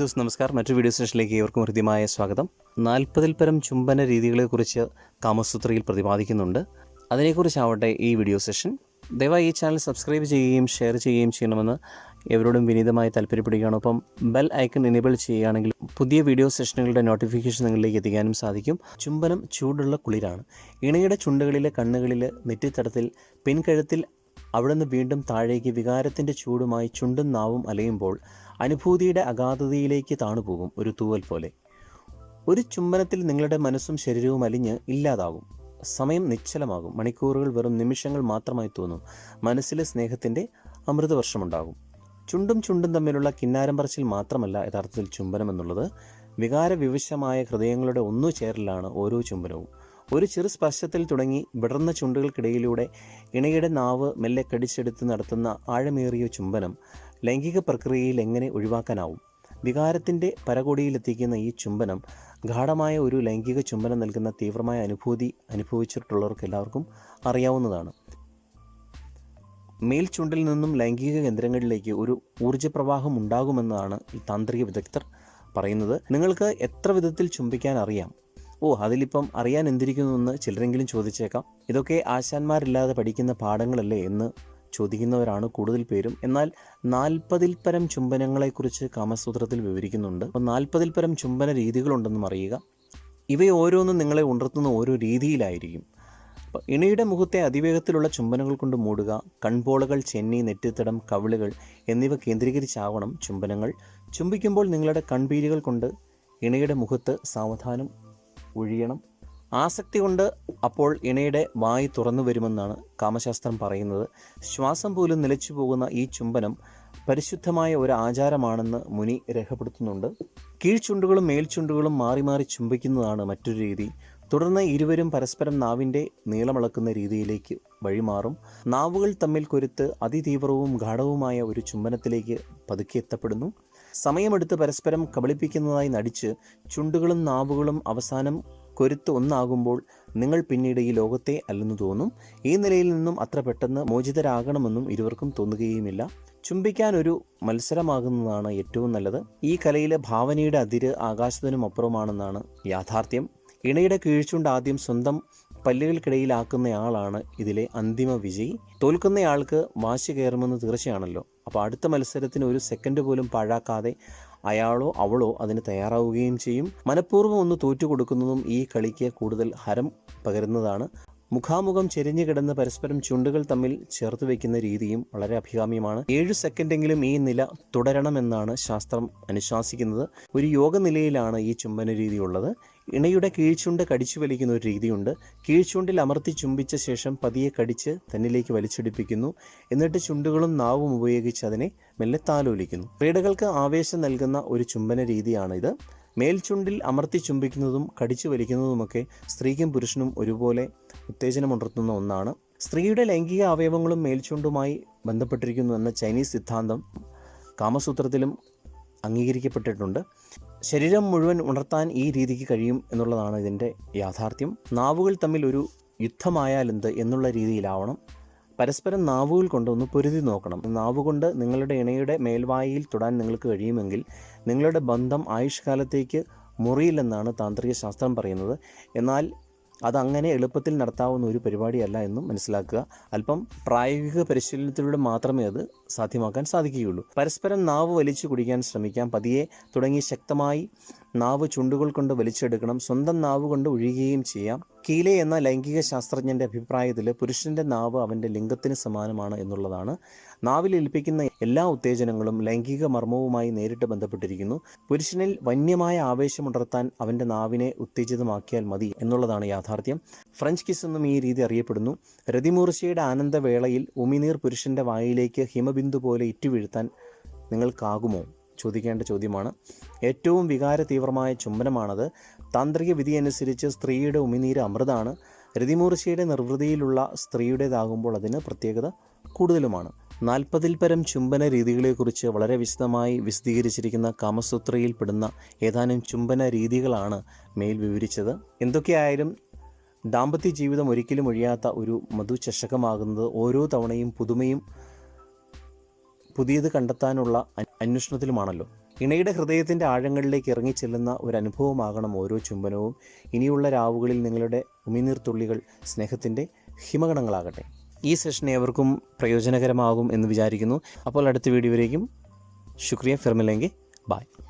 ദിവസം നമസ്കാരം. മറ്റൊരു വീഡിയോ സെഷനിലേക്ക് ഏവർക്കും ഹൃദ്യമായ സ്വാഗതം. നാൽപ്പതിൽ പരം ചുംബന രീതികളെക്കുറിച്ച് കാമസൂത്രയിൽ പ്രതിപാദിക്കുന്നുണ്ട്. അതിനെക്കുറിച്ചാവട്ടെ ഈ വീഡിയോ സെഷൻ ദയവായി ഈ ചാനൽ സബ്സ്ക്രൈബ് ചെയ്യുകയും ഷെയർ ചെയ്യുകയും ചെയ്യണമെന്ന് എവരോടും വിനീതമായി താല്പര്യപ്പെടുകയാണ്. ഒപ്പം ബെൽ ഐക്കൺ എനേബിൾ ചെയ്യുകയാണെങ്കിൽ പുതിയ വീഡിയോ സെഷനുകളുടെ നോട്ടിഫിക്കേഷൻ നിങ്ങളിലേക്ക് എത്തിക്കാനും സാധിക്കും. ചുംബനം ചൂടുള്ള കുളിരാണ്. ഇണയുടെ ചുണ്ടുകളിലെ കണ്ണുകളിൽ നെറ്റിത്തടത്തിൽ പിൻകഴുത്തിൽ അവിടുന്ന് വീണ്ടും താഴേക്ക് വികാരത്തിന്റെ ചൂടുമായി ചുണ്ടും നാവും അലയുമ്പോൾ അനുഭൂതിയുടെ അഗാധതയിലേക്ക് താണുപോകും ഒരു തൂവൽ പോലെ. ഒരു ചുംബനത്തിൽ നിങ്ങളുടെ മനസ്സും ശരീരവും അലിഞ്ഞ് ഇല്ലാതാകും സമയം നിശ്ചലമാകും. മണിക്കൂറുകൾ വെറും നിമിഷങ്ങൾ മാത്രമായി തോന്നും. മനസ്സിലെ സ്നേഹത്തിന്റെ അമൃതവർഷമുണ്ടാകും. ചുണ്ടും ചുണ്ടും തമ്മിലുള്ള കിന്നാരം പറച്ചിൽ മാത്രമല്ല യഥാർത്ഥത്തിൽ ചുംബനം എന്നുള്ളത്. വികാരവിവശമായ ഹൃദയങ്ങളുടെ ഒന്നു ചേരലാണ് ഓരോ ചുംബനവും. ഒരു ചെറു സ്പർശത്തിൽ തുടങ്ങി വിടർന്ന ചുണ്ടുകൾക്കിടയിലൂടെ ഇണയുടെ നാവ് മെല്ലെ കടിച്ചെടുത്ത് നടത്തുന്ന ആഴമേറിയ ചുംബനം ലൈംഗിക പ്രക്രിയയിൽ എങ്ങനെ ഒഴിവാക്കാനാവും? വികാരത്തിന്റെ പരകോടിയിലെത്തിക്കുന്ന ഈ ചുംബനം ഗാഠമായ ഒരു ലൈംഗിക ചുംബനം നൽകുന്ന തീവ്രമായ അനുഭൂതി അനുഭവിച്ചിട്ടുള്ളവർക്ക് എല്ലാവർക്കും അറിയാവുന്നതാണ്. മേൽചുണ്ടിൽ നിന്നും ലൈംഗിക കേന്ദ്രങ്ങളിലേക്ക് ഒരു ഊർജപ്രവാഹം ഉണ്ടാകുമെന്നാണ് ഈ താന്ത്രിക വിദഗ്ധർ പറയുന്നത്. നിങ്ങൾക്ക് എത്ര വിധത്തിൽ ചുംബിക്കാൻ അറിയാം? ഓ അതിലിപ്പം അറിയാൻ എന്തിരിക്കുന്നു എന്ന് ചിലരെങ്കിലും ചോദിച്ചേക്കാം. ഇതൊക്കെ ആശാന്മാരില്ലാതെ പഠിക്കുന്ന പാഠങ്ങളല്ലേ എന്ന് ചോദിക്കുന്നവരാണ് കൂടുതൽ പേരും. എന്നാൽ നാൽപ്പതിൽ പരം ചുംബനങ്ങളെക്കുറിച്ച് കാമസൂത്രത്തിൽ വിവരിക്കുന്നുണ്ട്. അപ്പോൾ നാൽപ്പതിൽ പരം ചുംബന രീതികളുണ്ടെന്നും അറിയുക ഇവയോരോന്നും നിങ്ങളെ ഉണർത്തുന്ന ഓരോ രീതിയിലായിരിക്കും. അപ്പോൾ ഇണയുടെ മുഖത്തെ അതിവേഗത്തിലുള്ള ചുംബനങ്ങൾ കൊണ്ട് മൂടുക കൺപോളകൾ ചെന്നി നെറ്റിത്തടം കവിളുകൾ എന്നിവ കേന്ദ്രീകരിച്ചാവണം ചുംബനങ്ങൾ. ചുംബിക്കുമ്പോൾ നിങ്ങളുടെ കൺപീലികൾ കൊണ്ട് ഇണയുടെ മുഖത്ത് സാവധാനം ഒഴിയണം. ആസക്തി കൊണ്ട് അപ്പോൾ ഇണയുടെ വായി തുറന്നു വരുമെന്നാണ് കാമശാസ്ത്രം പറയുന്നത്. ശ്വാസം പോലും നിലച്ചു പോകുന്ന ഈ ചുംബനം പരിശുദ്ധമായ ഒരു ആചാരമാണെന്ന് മുനി രേഖപ്പെടുത്തുന്നുണ്ട്. കീഴ്ചുണ്ടുകളും മേൽചുണ്ടുകളും മാറി മാറി ചുംബിക്കുന്നതാണ് മറ്റൊരു രീതി. തുടർന്ന് ഇരുവരും പരസ്പരം നാവിന്റെ നീളമളക്കുന്ന രീതിയിലേക്ക് വഴിമാറും. നാവുകൾ തമ്മിൽ കൊരുത്ത് അതിതീവ്രവും ഗാഠവുമായ ഒരു ചുംബനത്തിലേക്ക് പതുക്കെ എത്തപ്പെടുന്നു. സമയമെടുത്ത് പരസ്പരം കബളിപ്പിക്കുന്നതായി നടിച്ച് ചുണ്ടുകളും നാവുകളും അവസാനം കൊരുത്ത് ഒന്നാകുമ്പോൾ നിങ്ങൾ പിന്നീട് ഈ ലോകത്തെ അല്ലെന്ന് തോന്നും. ഈ നിലയിൽ നിന്നും അത്ര പെട്ടെന്ന് മോചിതരാകണമെന്നും ഇരുവർക്കും തോന്നുകയുമില്ല. ചുംബിക്കാൻ ഒരു മത്സരമാകുന്നതാണ് ഏറ്റവും നല്ലത്. ഈ കലയിലെ ഭാവനയുടെ അതിര് ആകാശത്തിനും അപ്പുറമാണെന്നാണ് യാഥാർത്ഥ്യം. ഇണയുടെ കീഴ്ച്ചുണ്ട് ആദ്യം സ്വന്തം പല്ലുകൾക്കിടയിലാക്കുന്നയാളാണ് ഇതിലെ അന്തിമ വിജയി. തോൽക്കുന്നയാൾക്ക് വാശി കയറുമെന്ന് തീർച്ചയാണല്ലോ. അപ്പോൾ അടുത്ത മത്സരത്തിന് ഒരു സെക്കൻഡ് പോലും പാഴാക്കാതെ അയാളോ അവളോ അതിന് തയ്യാറാവുകയും ചെയ്യും. മനഃപൂർവം ഒന്ന് തോറ്റു കൊടുക്കുന്നതും ഈ കളിക്ക് കൂടുതൽ ഹരം പകരുന്നതാണ്. മുഖാമുഖം ചെരിഞ്ഞു കിടന്ന് പരസ്പരം ചുണ്ടുകൾ തമ്മിൽ ചേർത്ത് വയ്ക്കുന്ന രീതിയും വളരെ അഭികാമ്യമാണ്. ഏഴ് സെക്കൻഡെങ്കിലും ഈ നില തുടരണമെന്നാണ് ശാസ്ത്രം അനുശാസിക്കുന്നത്. ഒരു യോഗ നിലയിലാണ് ഈ ചുംബന രീതി ഉള്ളത്. ഇണയുടെ കീഴ്ചുണ്ട് കടിച്ചു വലിക്കുന്ന ഒരു രീതിയുണ്ട്. കീഴ്ചുണ്ടിൽ അമർത്തി ചുംബിച്ച ശേഷം പതിയെ കടിച്ച് തന്നിലേക്ക് വലിച്ചെടുപ്പിക്കുന്നു. എന്നിട്ട് ചുണ്ടുകളും നാവും ഉപയോഗിച്ച് അതിനെ മെല്ലെ താലോലിക്കുന്നു. ക്രീഡകൾക്ക് ആവേശം നൽകുന്ന ഒരു ചുംബന രീതിയാണിത്. മേൽചുണ്ടിൽ അമർത്തി ചുംബിക്കുന്നതും കടിച്ചു വലിക്കുന്നതുമൊക്കെ സ്ത്രീക്കും പുരുഷനും ഒരുപോലെ ഉത്തേജനമുണർത്തുന്ന ഒന്നാണ്. സ്ത്രീയുടെ ലൈംഗിക അവയവങ്ങളും മേൽചുണ്ടുമായി ബന്ധപ്പെട്ടിരിക്കുന്നു എന്ന ചൈനീസ് സിദ്ധാന്തം കാമസൂത്രത്തിലും അംഗീകരിക്കപ്പെട്ടിട്ടുണ്ട്. ശരീരം മുഴുവൻ ഉണർത്താൻ ഈ രീതിക്ക് കഴിയും എന്നുള്ളതാണ് ഇതിന്റെ യാഥാർത്ഥ്യം. നാവുകൾ തമ്മിൽ ഒരു യുദ്ധമായാൽ യുദ്ധമായാലെന്ത് എന്നുള്ള രീതിയിലാവണം. പരസ്പരം നാവുകൾ കൊണ്ടൊന്ന് പൊരുതി നോക്കണം. നാവുകൊണ്ട് നിങ്ങളുടെ ഇണയുടെ മേൽവായിൽ തൊടാൻ നിങ്ങൾക്ക് കഴിയുമെങ്കിൽ നിങ്ങളുടെ ബന്ധം ആയുഷ്കാലത്തേക്ക് മുറിയില്ലെന്നാണ് താന്ത്രിക ശാസ്ത്രം പറയുന്നത്. എന്നാൽ അതങ്ങനെ എളുപ്പത്തിൽ നടത്താവുന്ന ഒരു പരിപാടിയല്ല എന്നും മനസ്സിലാക്കുക. അല്പം പ്രായോഗിക പരിശീലനത്തിലൂടെ മാത്രമേ അത് സാധ്യമാക്കാൻ സാധിക്കുകയുള്ളൂ. പരസ്പരം നാവ് വലിച്ചു കുടിക്കാൻ ശ്രമിക്കാം. പതിയെ തുടങ്ങി ശക്തമായി നാവ് ചുണ്ടുകൾ കൊണ്ട് വലിച്ചെടുക്കണം സ്വന്തം നാവ് കൊണ്ട് ഒഴിയുകയും ചെയ്യാം. കീലെ എന്ന ലൈംഗിക ശാസ്ത്രജ്ഞന്റെ അഭിപ്രായത്തിൽ പുരുഷന്റെ നാവ് അവന്റെ ലിംഗത്തിന് സമാനമാണ് എന്നുള്ളതാണ്. നാവിൽ ഏൽപ്പിക്കുന്ന എല്ലാ ഉത്തേജനങ്ങളും ലൈംഗിക മർമ്മവുമായി നേരിട്ട് ബന്ധപ്പെട്ടിരിക്കുന്നു. പുരുഷനിൽ വന്യമായ ആവേശമുണർത്താൻ അവന്റെ നാവിനെ ഉത്തേജിതമാക്കിയാൽ മതി എന്നുള്ളതാണ് യാഥാർത്ഥ്യം. ഫ്രഞ്ച് കിസ് എന്നും ഈ രീതി അറിയപ്പെടുന്നു. രതിമൂർച്ചയുടെ ആനന്ദവേളയിൽ ഉമിനീർ പുരുഷന്റെ വായിലേക്ക് ഹിമബിന്ദു പോലെ ഇറ്റുവീഴ്ത്താൻ നിങ്ങൾക്കാകുമോ? ചോദിക്കേണ്ട ചോദ്യമാണ്. ഏറ്റവും വികാര തീവ്രമായ ചുംബനമാണത്. താന്ത്രിക വിധി അനുസരിച്ച് സ്ത്രീയുടെ ഉമിനീര് അമൃതാണ്. രതിമൂർച്ചയുടെ നിർവൃതിയിലുള്ള സ്ത്രീയുടേതാകുമ്പോൾ അതിന് പ്രത്യേകത കൂടുതലുമാണ്. നാൽപ്പതിൽ പരം ചുംബന രീതികളെക്കുറിച്ച് വളരെ വിശദമായി വിശദീകരിച്ചിരിക്കുന്ന കാമസൂത്രയിൽ പെടുന്ന ഏതാനും ചുംബന രീതികളാണ് മേൽ വിവരിച്ചത്. എന്തൊക്കെയായാലും ദാമ്പത്യ ജീവിതം ഒരിക്കലും ഒഴിയാത്ത ഒരു മധുചഷകമാകുന്നത് ഓരോ തവണയും പുതുമയും പുതിയത് കണ്ടെത്താനുള്ള അന്വേഷണത്തിലുമാണല്ലോ. ഇണയുടെ ഹൃദയത്തിന്റെ ആഴങ്ങളിലേക്ക് ഇറങ്ങിച്ചെല്ലുന്ന ഒരു അനുഭവമാകണം ഓരോ ചുംബനവും. ഇനിയുള്ള രാവുകളിൽ നിങ്ങളുടെ ഉമിനീർത്തുള്ളികൾ സ്നേഹത്തിന്റെ ഹിമഗണങ്ങളാകട്ടെ. ഈ സെഷൻ ഏവർക്കും പ്രയോജനകരമാകും എന്ന് വിചാരിക്കുന്നു. അപ്പോൾ അടുത്ത വീഡിയോയിലേക്കും. ശുക്രിയ ഫിർമില്ലെങ്കിൽ ബായ്